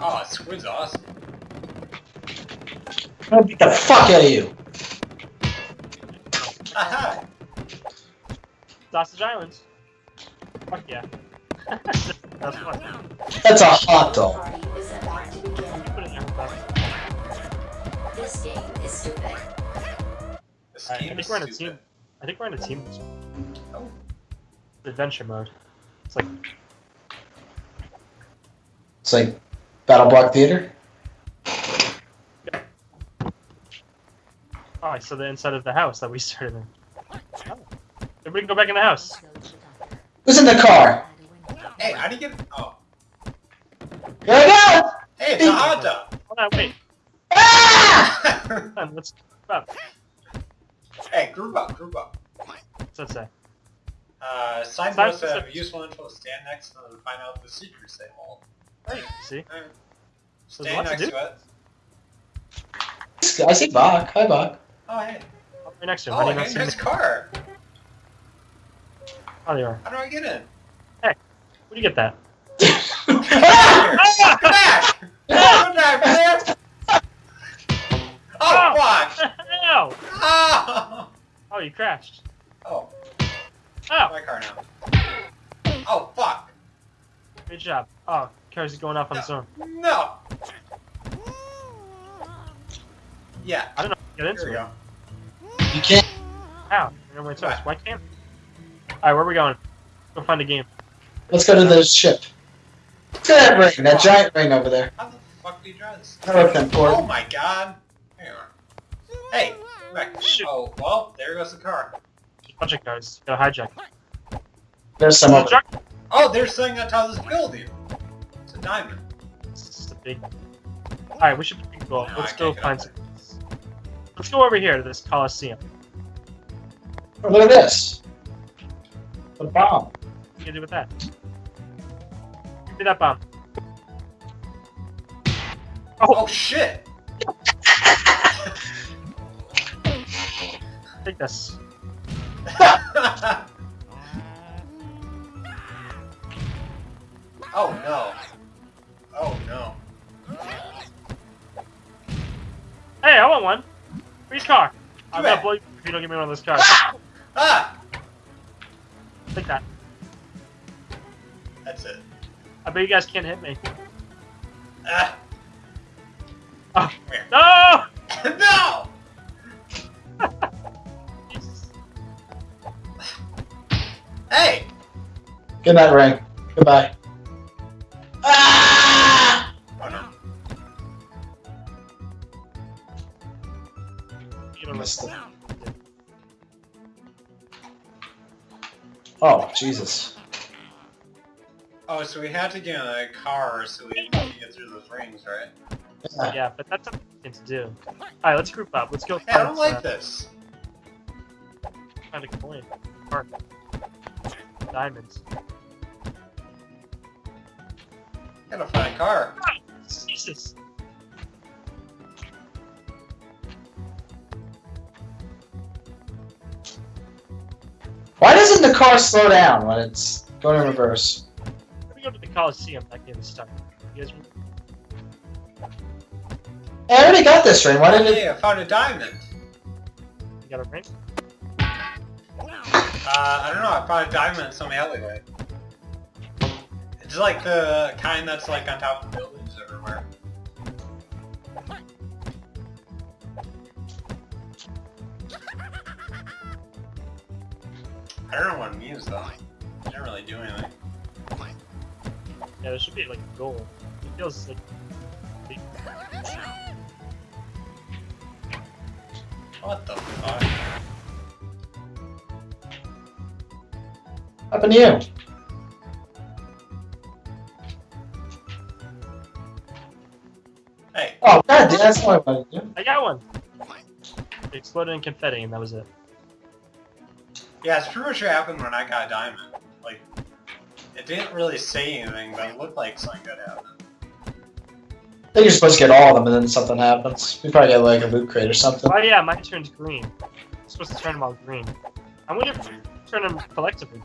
Oh, Squid's awesome. I'm gonna beat the fuck out of you. Aha! Sausage Islands. Fuck yeah. That's fun. That's a hot dog. Party is about to begin. You put it in there. This game is stupid. This Alright, I think is we're in a stupid. team. I think we're in a team. Oh. Adventure mode. It's like It's like BattleBlock Theater. oh, I saw the inside of the house that we started in. Oh. Everybody can go back in the house. Who's in the car? Hey, how do you get? Oh, Here I go! hey, it's a hot dog. Hold on, wait. Ah! Hold on, let's up. hey, group up, group up. What's that say? Uh, sign Sign posts have posts- useful info. Stand next to them and find out the secrets they hold. Hey, see? Alright. There's Stand lots to do. to it. I see Bach. Hi, Bach. Oh, hey. Oh, right next to him. How Oh, do you not hey, see nice me? car. Oh, they are. How do I get in? Hey, where do you get that? Ah! Come back! Come back, man! Oh, fuck! Ow! Oh! Oh, you crashed. Oh, Oh, my car now. Oh, fuck! good job. Oh, car's going off on its own. No! Yeah, I don't know. Get here into we it. go. You can't. Ow. I know where. Why can't? Alright, where are we going? Go find a game. Let's go to the ship. Look at that ring, that giant ring over there. How the fuck do you drive this? I looked in for Oh my god! Hang on. Hey, come back. Shoot. Oh, well, there goes the car. There's a bunch of cars. Gotta hijack. There's some over Truck. Oh, there's oh, something on top of this building. It's a diamond. It's just a big. Alright, we should go. No, Let's I go find some. Let's go over here to this Coliseum. Oh, look at this. The bomb. What do you do with that? Give me that bomb. Oh, oh shit! Take this. oh no. Oh no. Hey, I want one. Free car. I'm gonna blow you if you don't give me one of those cars. Ah! Take that. That's it. I bet you guys can't hit me. Ah! Oh. Come here. No! no! Hey! Good night, ring. Goodbye. Missed it. Oh, Jesus. Oh, so we had to get in a car so we can get through those rings, right? Yeah. Yeah, but that's something to do. Alright, let's group up. Let's go Hey, I don't like uh, this. find a coin. Or diamonds. Gotta find a car. Jesus. Doesn't the car slow down when it's going in reverse? Let me go to the Coliseum. That game is stuck. You guys Hey, I already got this ring. Why didn't it? Hey, I found a diamond. you got a ring? Uh, I don't know, I found a diamond in some alleyway. It's like the kind that's like on top of buildings everywhere. I don't know what it means though. It didn't really do anything. Yeah, there should be like a goal. It feels like What the fuck? happened to you? Hey, Oh, god, damn, that's not what I wanted to do. I got one. It exploded in confetti, and that was it. Yeah, it's pretty much what happened when I got a diamond. Like, it didn't really say anything, but it looked like something good happened. I think you're supposed to get all of them and then something happens. We probably get like a loot crate or something. Oh yeah, mine turns green. I'm supposed to turn them all green. I wonder if turn them collectively.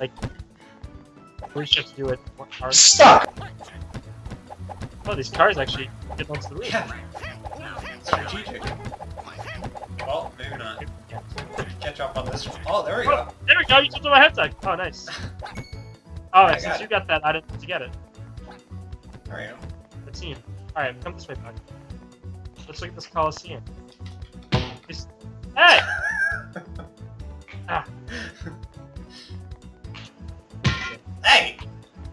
Like, we should have to do it one part. Stuck! Oh, these cars actually get onto the roof. Yeah. Strategic. Well, maybe not. Catch up on this one. Oh, there we Oh, go. there we go. You took my head tag. Oh, nice. Oh, I since got you got that, I didn't get to get it. There we go. The team. All right, come this way, bud. Let's look at this Coliseum. This- Hey! Ah. Hey!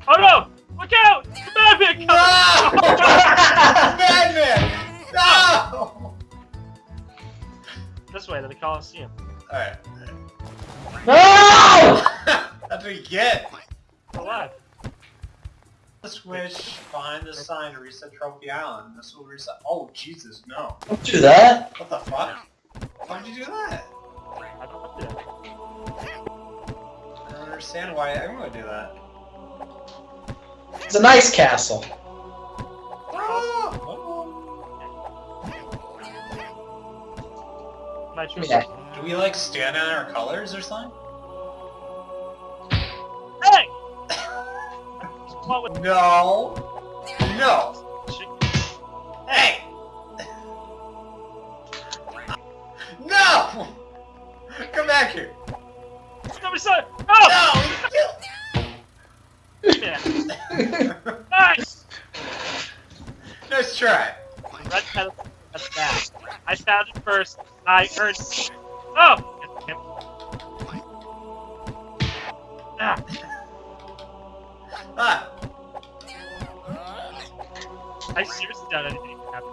Oh no! Look out! The Madman No! Madman! No! this way to the Coliseum. Alright. No! That's what you get. Alive. Switch behind the sign to reset Trophy Island. This will reset. Oh, Jesus, no. Don't do that. What the fuck? Why'd you do that? I don't want to. I don't understand why everyone would do that. It's a nice castle. Ah! My true Yeah. Do we like stand out our colors or something? Hey! No. No. Hey! No! Come back here. Saw it! Oh! No! You Nice! nice try. Red pedal. That's bad. I found it first. I earned. Oh! Ah, Ah. I seriously doubt anything can happen.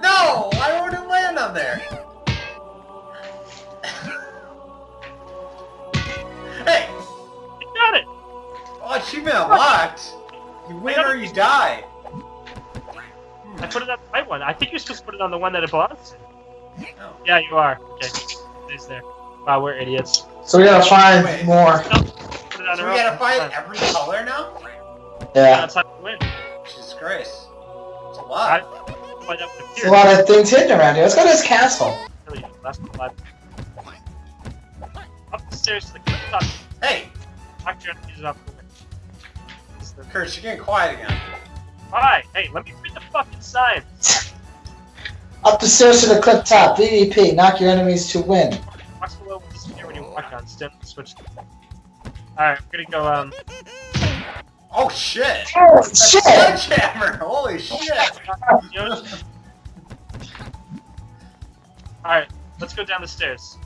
No! I wouldn't land on there. hey! You got it! Oh, achievement unlocked. You win or you die. I put it on the right one. I think you're supposed to put it on the one that it belongs to. No. Yeah, you are. Okay. It's there. Wow, we're idiots. So we gotta find Wait. more. Put So we gotta find every color now? Yeah. That's how you win. Jesus Christ. It's a I lot. find out There's a lot of things hidden around here. Let's go to this castle. Really, last one alive. Up the stairs to the cliff top. Hey! Knock your enemies off the way. This is the- Kurt, you're getting quiet again. Hi! Hey, let me read the fucking sign! Up the stairs to the cliff top. VVP. Knock your enemies to win. Box below will disappear when you walk on. Step switch. Alright, I'm gonna go, um. Oh shit! Oh That's shit! Sledgehammer! Holy shit! Alright, let's go down the stairs.